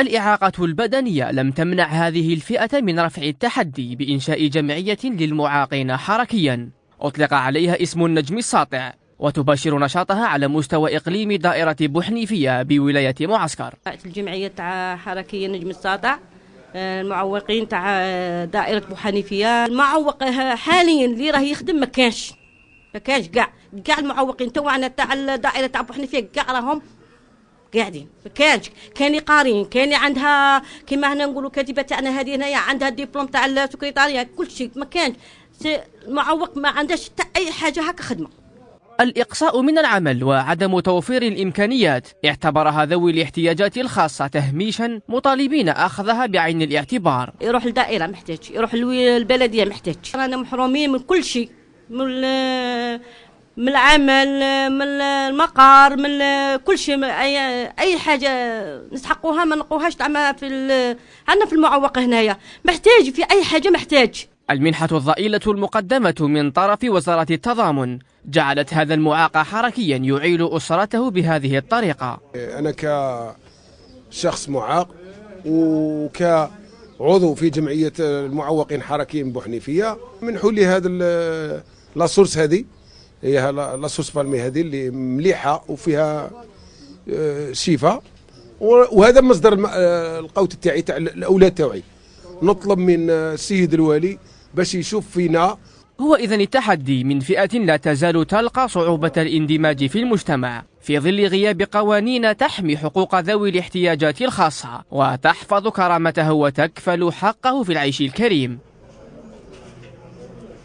الإعاقة البدنية لم تمنع هذه الفئة من رفع التحدي بإنشاء جمعية للمعاقين حركيا. أطلق عليها اسم النجم الساطع وتباشر نشاطها على مستوى إقليم دائرة بوحنيفية بولاية معسكر. الجمعية تاع حركية النجم الساطع المعوقين تاع دائرة بوحنيفية المعوق حاليا اللي راه يخدم ما كانش ما كانش كاع كاع المعوقين توعنا تاع الدائرة تاع بوحنيفية كاع راهم. قاعدين. ما كانش كان قارين كان عندها كما هنا نقولوا كاتبة تاعنا هذه هنايا عندها الدبلوم تاع السكرتارية كل شيء ما كانش. المعوق ما عندهاش أي حاجة هكا خدمة. الإقصاء من العمل وعدم توفير الإمكانيات. اعتبرها ذوي الاحتياجات الخاصة تهميشا مطالبين أخذها بعين الاعتبار. يروح الدائرة محتاج يروح البلدية محتاج. رانا محرومين من كل شيء من من العمل من المقار من كل شيء أي أي حاجة نسحقوها ما نلقوهاش تعمى في عندنا في المعوق هنايا. محتاج في أي حاجة محتاج. المنحة الضئيلة المقدمة من طرف وزارة التضامن. جعلت هذا المعاق حركيا يعيل أسرته بهذه الطريقة. أنا كشخص معاق وكعضو في جمعية المعوقين حركيين بوحنيفية. منحوا لي هذا لاسورس هذه. هي لاسورس فالمي هذه اللي مليحة وفيها شفاء وهذا مصدر القوت تاعي تاع الأولاد تاعي. نطلب من السيد الوالي باش يشوف فينا. هو إذا التحدي من فئة لا تزال تلقى صعوبة الاندماج في المجتمع في ظل غياب قوانين تحمي حقوق ذوي الاحتياجات الخاصة وتحفظ كرامته وتكفل حقه في العيش الكريم.